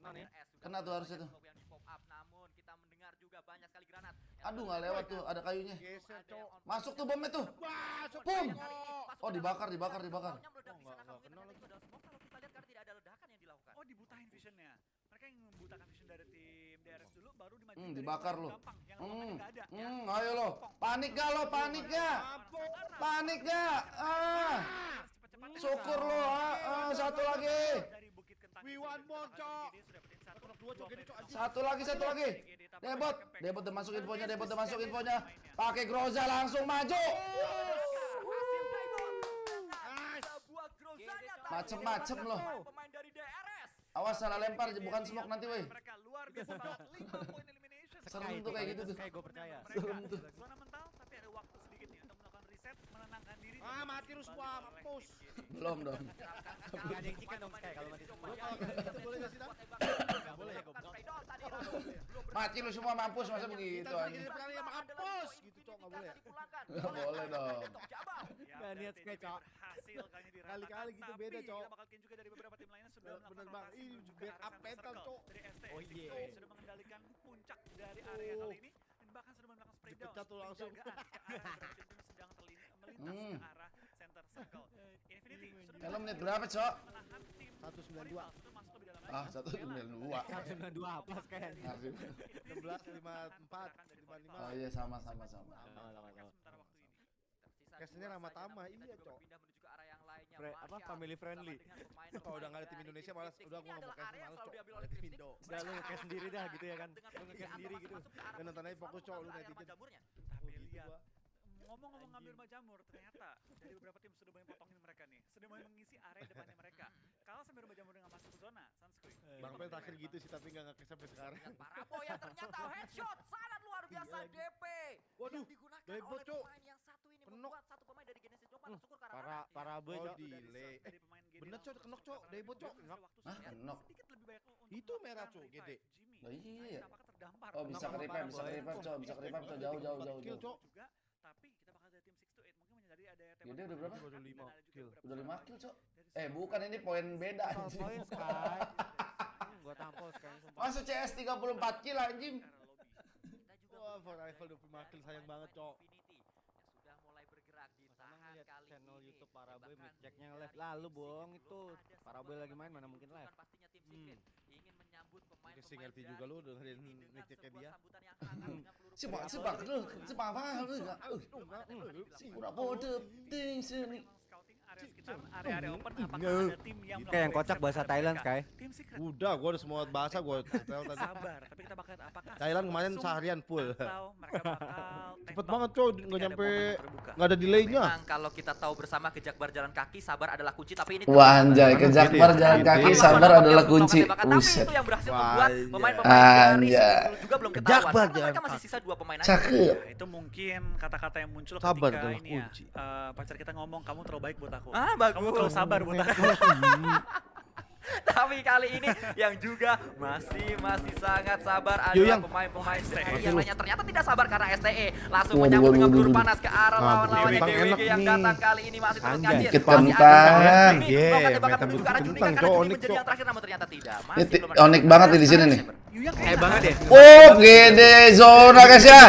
Kena nih. Kena tuh harusnya tuh. Yang di pop up, namun kita mendengar juga banyak sekali granat. Aduh nggak lewat tuh, ada kayunya. Masuk tuh bomnya tuh. Bum. Cok. Oh dibakar, dibakar, dibakar. Oh, nggak- nggak kena lagi. Kalau kita lihat karena tidak ada ledakan yang dilakukan. Oh dibutain visionnya. Mereka yang membutakan vision dari tim DRS dulu baru dimajuin Hmm, dibakar gampang, yang Hmm, ada, hmm, ayo lo. Panik gak lo, panik gak? Panik gak? Ah, syukur lo. Ah, ah, satu lagi. Dari Bukit Kentang We want more, Cok. GD, sudah dapetin satu, Knock dua, Cok, anjing. Satu lagi, satu lagi. Debot. Debot udah masuk infonya, Debot udah masuk infonya. Pakai Groza langsung maju. Macem-macem loh. pemain- Pemain dari DRS. Awas salah lempar, bukan smoke nanti woi. Mereka luar biasa banget. 5 poin elimination. Serem tuh kayak gitu tuh. Kayak gue percaya. Serem tuh. Zona mental tapi ada waktu sedikit nih untuk melakukan reset, menenangkan diri. Ah, mati lu semua, mampus. Belum dong. Gak ada yang chicken dong kayak kalau mati. Itu boleh sih, ya goblok. Mati lu semua mampus masa begitu anjing. mampus gitu, Cok. Nggak boleh. Nggak boleh dong. Ya, Nggak niat Cok. Kali-kali gitu beda, Cok. kita bakal kill juga dari beberapa tim lainnya sudah Bener- melakukan bener banget. rotasi Ih, menuju ke backup arah center mental, circle Cok. dari ST. Oh, iya. Toes sudah mengendalikan puncak dari area Oh. kali ini dan bahkan sudah melakukan spray down Dipecat tuh langsung. Ke arah melintas Hmm. ke arah center circle. Infinity sudah Hello menit berapa, Cok? menahan tim 192. Warriors itu masuk lebih dalam lagi. Ah, satu sembilan dua. 192 plus kayaknya. 16, 54, 55. Oh iya sama sama sama. Sama, sama, sama. Sementara waktu ini. Cashnya Rama-Tama, iya, Cok. Fre- apa, family friendly. Kalau udah nggak ada tim Indonesia, malas- udah gua nggak mau cash, malas, Cok. Ada tim Indo. Udah lu nge-cash sendiri dah gitu ya kan. Lu nge-cash sendiri gitu. Dan nonton aja fokus, Cok, lu netizen. Tapi gitu lihat. Ngomong-ngomong ngambil majamur ternyata dari beberapa tim sudah mulai potongin mereka nih sudah mulai mengisi area depannya mereka kalau sampai majamur dengan masuk ke zona Sunscreen Bang Pen terakhir gitu sih, tapi nggak ngekes sampai sekarang. Parabo yang ternyata headshot sangat luar biasa Iya. DP Waduh, yang digunakan oleh Cok. pemain yang satu ini membuat satu pemain dari Genesis Jogja Hmm, syukur karena Para para boy Oh, Dari delay. dari Bener, langsung Cok, kenok, ke Cok. sekarang. Debot, Cok. Sudah waktu Hah, kenok. banyak Itu merah, Cok, iya Nah, ya. terdampar? Oh bisa ke bisa ke Cok, bisa ke Cok, jauh jauh jauh Kill. Cok. juga tapi kita bakal dari tim 6 to 8 mungkin dia udah berapa? Baru lima kill. Udah lima kill, Cok. Eh bukan ini poin beda anjing. poin Sky. Gua tampol Sky sumpah. Masa CS 34 kill anjing. Wah, for rifle 25 kill sayang banget, Cok. Sudah mulai bergerak di Senang tahan lihat kali channel ini. YouTube para boy Bahkan ceknya live lalu bohong itu. belum ada Para sebuah boy lagi main mana mungkin live. pastinya tim Hmm. Menyambut pemain-pemain Dikasih ngerti juga lu dengerin dengan mitiknya sebuah dia. sepak yang lu, sepak apa lu Si pura bodoh ting sini. Memang scouting area sekitar area-area open apakah Nggak. ada tim yang Kayak yang kocak bahasa Thailand mereka? Sky. Tim secret Udah, gua udah semua bahasa gua setel tadi. sabar tapi kita bakal apakah Thailand kemarin seharian full. atau mereka bakal Cepet banget, ketika Nggak nyampe nggak ada delaynya. Memang kalau kita tahu bersama kejakbar jalan kaki sabar adalah kunci tapi ini Wah anjay, ke Jakbar jalan kaki sabar adalah kunci. Tapi Buset. itu yang berhasil membuat iya. pemain-pemain dari. Secret juga belum ketahuan. Jakbar Karena mereka jalan masih sisa dua pemain aja. Cakep. Ya, itu mungkin kata-kata yang muncul Sabar ketika adalah ini ya, kunci. eh, pacar kita ngomong kamu terlalu baik buat aku. Ah, Kamu terlalu bagus. sabar buat aku. Tapi kali ini yang juga masih masih sangat sabar adalah pemain-pemain STE. STE yang lainnya ternyata tidak sabar karena STE langsung menyambut dengan peluru panas ke arah lawan-lawannya Bang, DWG enak yang datang kali ini masih terus ngacir. Dikit meta onik, menjadi yang terakhir namun ternyata tidak. Onik banget di sini nih. Kayak banget ya. Oh, gede zona guys ya.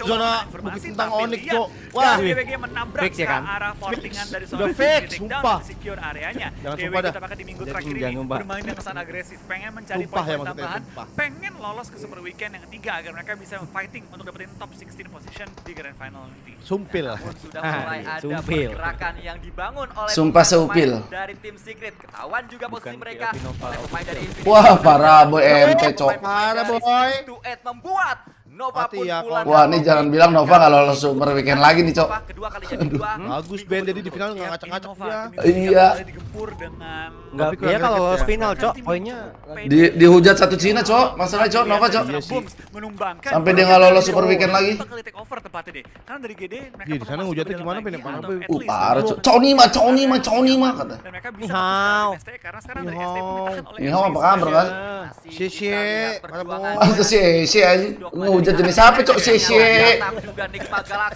Zona Bukit Kentang tapi Onyx, lihat, Cok. Wah, DWG menabrak Fix ya ke kan? arah portingan dari seorang fix, sumpah. secure areanya. Jangan DWG sumpah dah. tampaknya di minggu terakhir jangan ini sumpah. bermain dengan sangat agresif, pengen mencari Sumpah ya tambahan, sumpah. pengen lolos ke Super Weekend yang ketiga agar mereka bisa fighting untuk dapetin top 16 position di Grand Final nanti. Sumpil. Namun sudah Ah, mulai iya, ada sumpil. pergerakan yang dibangun oleh Sumpah seupil. dari tim Secret. Ketahuan juga posisi Bukan mereka Tio Pinova oleh pemain dari Infinity. Wah, parah boy MT cok. Parah, boy. Eight membuat Nova Mati pun ya, pulang. Wah, ini jangan bilang Nova nggak lolos super weekend lagi nih, Cok. Kedua kalinya di dua. Bagus Ben jadi di final nggak Ya, ngacak-ngacak dia. Iya. mulai digempur dengan Enggak, dia kalau lolos final, Cok, poinnya Di dihujat satu Cina, Cok. Masalah Cok, Nova, Cok. Menumbangkan Sampai dia nggak lolos super weekend lagi. Over tepatnya deh. Karena dari GD mereka Iya, di sana hujatnya gimana, Ben? Uh, parah, Cok. Cok Nima, Cok Nima, Cok Nima kata. Dan mereka bisa karena sekarang dari Nihao. ST pun ditahan oleh Nihao apa kabar, kan? Sisi, kita lihat para perjuangan boy. Ah, si si aja dihujat jenis apa cok Sese.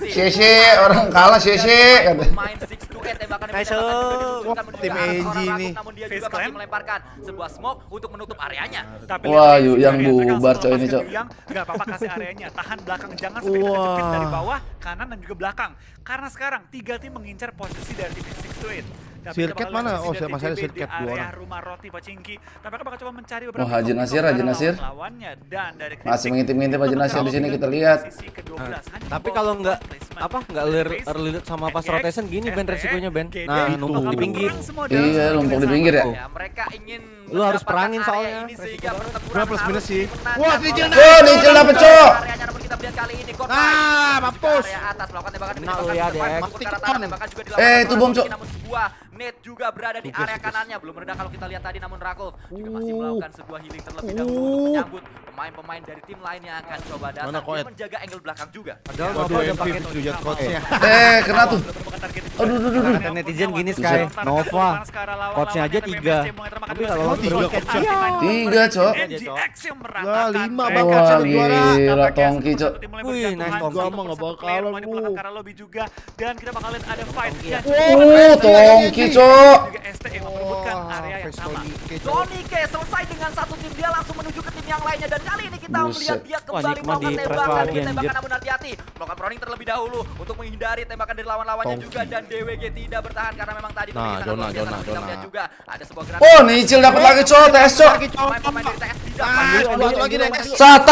Sese orang kalah Sese kata Main 6 to 8 tembakan yang Nice. bisa datang juga diluncurkan menuju Tim seorang ini. Melemparkan sebuah smoke untuk menutup areanya. Tapi Wah, lihat Yu, Reis yang bubar, cok, ini, cok. Yu Yang nggak apa-apa kasih areanya, tahan belakang, jangan sampai kejepit dari bawah, kanan dan juga belakang. Karena sekarang tiga tim mengincar posisi dari tim 6 to 8. Tapi Sirket mana? Oh, dari masalahnya TGB sirket dua orang. rumah roti Pacingki. Tapi bakal coba mencari Oh, beberapa Haji top Nasir, Haji Nasir. lawannya dan dari Masih mengintip-ngintip Haji Nasir di sini kita lihat. posisi ke-12. Hanya Tapi kalau nggak apa nggak early, sama pas rotation gini Ben resikonya Ben. Nah itu numpuk di pinggir. Iya, numpuk di pinggir ya. Ya, mereka ingin Lu harus perangin soalnya, Dua plus minus sih. Wah. Oh, Nicil dapet, Cok. Kita melihat kali ini Korban Ah, mampus. area atas melakukan tembakan demi tembakan ya, masuk ke arah tembakan juga dilakukan Eh, itu bom, Cok. namun sebuah net juga berada di area kanannya belum meredah kalau kita lihat tadi namun Rakov juga masih Uh. melakukan sebuah healing terlebih dahulu untuk Uh. menyambut pemain-pemain dari tim lain yang akan coba datang Mana Koet? menjaga angle belakang juga Padahal Waduh, Nova udah pakai dihujat coachnya. Eh, kena tuh. Aduh, Aduh, aduh. Kata netizen gini. Sky Nova. Coachnya aja tiga. Tapi kalau Oh, tiga coachnya. Tiga, Cok. Lah, lima bakal Wah, jadi juara. gila Tongki, Cok. Wih, nice, Tongki. Gua mah nggak bakalan, lu. belakang lobby juga dan kita bakal lihat ada fight ya. Oh, Tongki, Cok. juga ST yang memperebutkan Wah, area yang face sama. Johnny K selesai dengan satu tim dia langsung menuju ke yang lainnya dan kali ini kita Buset. melihat dia kembali melakukan tembakan lagi, demi tembakan anjir. namun hati-hati melakukan proning terlebih dahulu untuk menghindari tembakan dari lawan-lawannya juga dan DWG tidak bertahan karena memang tadi Nah, Kita Jona. melihat juga ada sebuah Oh, Nicil dapat lagi, Cok. TS, Cok.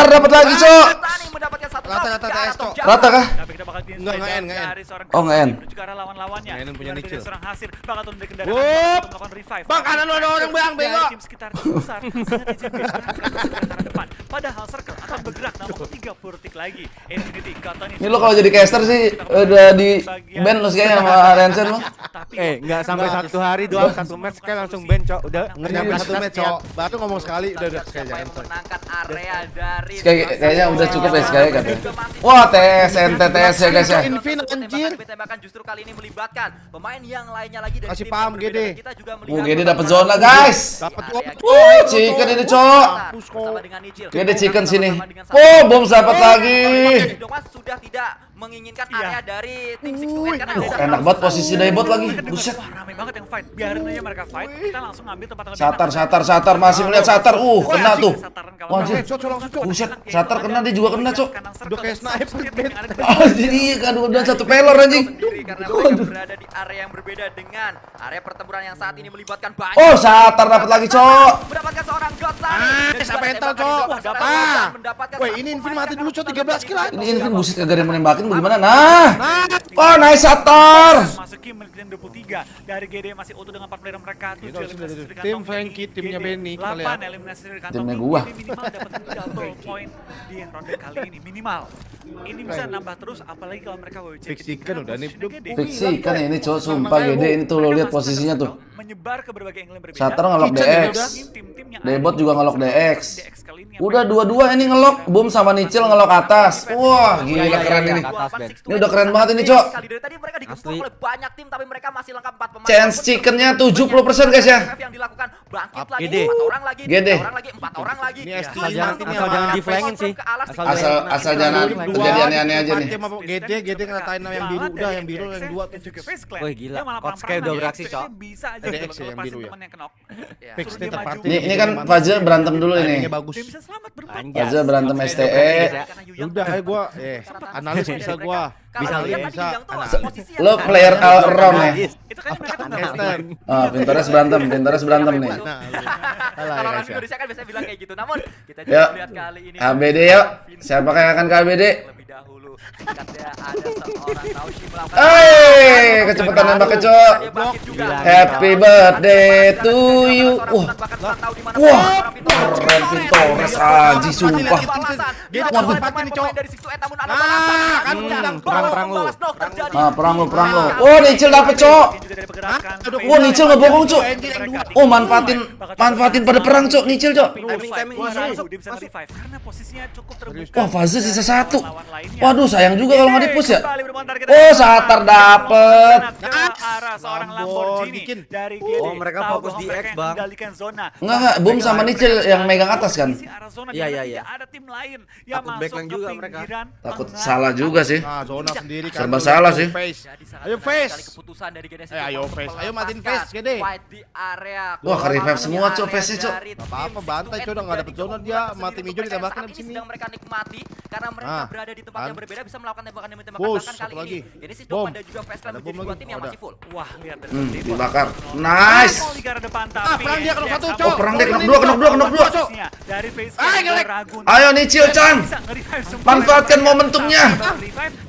dapat lagi, Cok. Rata, rata, TS, Cok. Java. Rata kah? Tapi kita bakal di Enggak, nggak end, nggak end. dari seorang Oh, nggak end. menuju ke arah lawan-lawannya. Nggak end punya bakal turun dari kendaraan Wup. untuk melakukan revive. Bang, kanan lu ada orang, Bang, bego. tim sekitar besar sangat arah depan. Padahal Circle akan bergerak namun 30 detik lagi. Infinity Ini lo kalau jadi caster sih udah di band lo kayaknya sama Rensen lo. Eh nggak sampai satu hari doang satu match kan langsung ban cok udah ngerti satu match, Cok. Baru ngomong sekali udah udah kayak yang jangan. memenangkan area dari Kayak kayaknya udah cukup ya Sky katanya. Wah, TS NTTS ya guys ya. Invin, anjir. Tembakan justru kali ini melibatkan pemain yang lainnya lagi dari Kasih tim paham. Dan Kita juga Oh, melihat Gede dapat zona, guys. Dapat Uh, chicken ini, Cok. Gede chicken sini. Oh, bom dapat lagi. Sudah tidak menginginkan Iya. area dari tim Six to Eight karena Duh, enak banget posisi daibot lagi. Buset. Wah, rame banget yang fight. Biarin aja mereka fight. Kita langsung ambil tempat yang lebih Satar, satar, satar masih melihat satar. Uh, kena tuh. Cok. Buset, Satar kena, dia juga kena, Cok. Udah kayak sniper, di Anjir, iya kan udah satu pelor anjing. karena mereka berada di area yang berbeda dengan area pertempuran yang saat ini melibatkan banyak Oh, Satar dapat lagi, Cok. mendapatkan seorang God Ah, siapa ada entel, tembakan Cok? Ah. mendapatkan Woi, ini Invin pemain mati dulu, Cok, 13 kill. Ini Invin buset kagak ada yang nembakin bagaimana? Nah. Oh, nice Satar. Masuki menit yang 23 dari GD masih utuh dengan 4 player mereka. Itu 7 harus eliminasi dari dari tim Frankie, GD. timnya Benny, kita 8 lihat. eliminasi dari kantong Timnya GD. gua. minimal dapat double point di ronde kali ini minimal. Ini bisa nambah terus apalagi kalau mereka WC. Fix chicken udah nih. Fiksi kan ini cowok sumpah gede ini tuh lo lihat posisinya tuh. menyebar ke berbagai angle yang berbeda. Satar ngelok DX. Debot juga di ngelok DX. Udah dua-dua ini ngelok, Boom sama Nicil ngelok atas. Wah, gila keren ini. Atas. Ini udah keren banget ini, Cok. Tadi mereka digempur Asli. oleh banyak tim tapi mereka masih lengkap 4 pemain. Chance chickennya terus 70% guys ya. Yang dilakukan bangkit Up, lagi Gede. 4 orang lagi, Gede. 3 orang lagi, 4 orang lagi. Ini Ya. Asal jangan- asal jangan makan di-flankingin sih. Asal. Asal asal jangan terjadi aneh-aneh aja nih. Gede, gede ngeratain yang biru udah, yang biru yang dua tuh. Wih, gila. Coach kayak udah beraksi, Cok. Bisa aja Ada X ya yang biru ya? Ya. Ini ini kan Faza berantem dulu ini. Faza berantem STE. udah Yu Yang Udah, ayo gua eh analis bisa gua. Bisa lihat lihat. yang Lo player all around ya. Itu kan mereka Esther. Ah, Pinterest berantem, Pinterest berantem nih. Alah Kalau ya orang ya. Indonesia kan biasanya bilang kayak gitu. Namun kita juga melihat kali ini ABD yuk. Siapa yang akan ke ABD? Dahulu. Katanya ada seorang melakukan Hei, kecepatan nembak ke Cok. Dia bangkit juga. Happy birthday to you. Wah, Wah, keren Pinterest Aji sumpah. Waduh. Ah, balasan. kan balas Perang-perang lu. balas knock terjadi. Ah, perang lu, perang lu. Oh, Nicil dapet, Cok. Oh, Nicil ngebohong, Cok. Oh, manfaatin manfaatin pada perang, Cok. Nicil, Cok. Wah, Faza sisa satu. Lainnya. Waduh, sayang juga kalau nggak di-push ya. Oh, Satar dapet. Ke arah seorang Lamborghini bikin. dari GD. Oh, mereka fokus di X, Bang. zona. Enggak, enggak, Boom sama Nicil yang megang atas kan? Iya, iya, tidak iya. Ada tim lain yang Takut masuk backline juga mereka. pinggiran Takut salah juga sih. Nah, zona sendiri kan. Serba salah sih. Face. Ayo face. keputusan dari Eh, ayo face. Ayo matiin face, Gede. Wah, ke revive Di semua, Cok, face-nya, Cok. Nggak apa-apa, bantai, 6 Cok, udah nggak dapet zona, dia mati hijau untuk ditambahkan di sini. sedang mereka nikmati karena mereka Ah, berada di tempat kan? yang berbeda bisa melakukan tembakan demi tembakan kali lagi. ini Genesis Bom. Dogma dan juga Fast Clan Ada menjadi dua tim yang masih full. Wah, lihat dari Hmm, dibakar. Nice. Ah, perang dia kena satu, Cok. Oh, perang dia kena dua, kena dua, kena dua. Dari face. Ayo Chan. Bisa nge-revive semua. Manfaatkan momentumnya.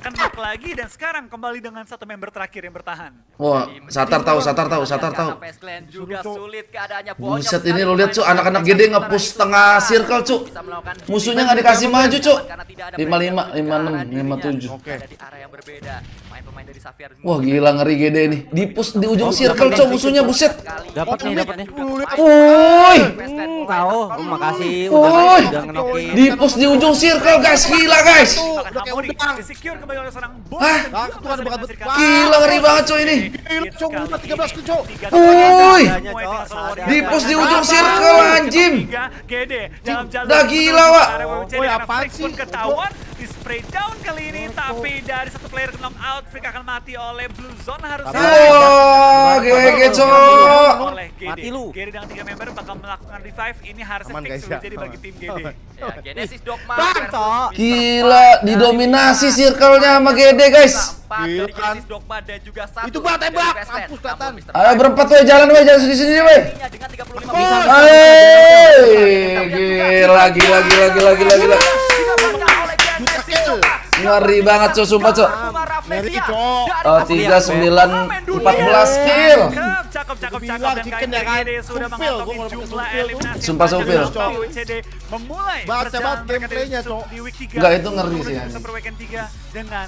Kena lagi dan sekarang kembali dengan satu member terakhir yang bertahan. Wah, Satar tahu, Satar tahu, Satar tahu. Juga sulit keadaannya. Buset, ini lo lihat, Cuk, pemain anak-anak gede nge-push tengah circle, Cuk. melakukan Musuhnya nggak dikasih maju, Cuk. Tidak ada 55, pressure 56, ke arah dirinya. 57. Oke. Wah, gila ngeri gede nih. Di push di ujung circle, Cok, musuhnya buset. Dapat nih, dapat nih. Woi. Tahu, makasih Woi. udah udah ngenokin. Di push di ujung circle, guys. Gila, guys. Udah kayak udang. Hah? Ah, Gila, ngeri banget, Cok, ini. Gila, Cok, udah 13 kill, Cok. Tiga Woi. Di push di ujung circle, anjim. Gede dalam jalur Dah gila, Wak. Woi, apaan sih? ketahuan di spray down kali ini tapi dari satu player knock out Flick akan mati oleh Blue Zone harus Wah, GG, Cok. oleh Gede. Mati lu. Gede dengan tiga member bakal melakukan revive ini harusnya Aman, fix guys, ya. jadi bagi tim Gede. Ya, Genesis Dogma. Gila, didominasi circle-nya sama Gede, guys. Gila, kan? Dogma dan juga satu Itu, dari tembak. Mampus. Ayo berempat weh, jalan weh, jalan sini sini weh. Nya dengan 35 Bisa. Hei, gila, gila, gila, gila, gila, gila. Ngeri banget, Cok, sumpah, Cok. Ngeri, Cok. Oh, tiga sembilan empat belas kill. Cakep, cakep, cakep, Dan chicken kali ya ini kan? GD sudah mengantongi jumlah eliminasi. Sumpah WCD memulai perjalanan banget mereka di- week 3 Enggak, itu ngeri sih, 3 dengan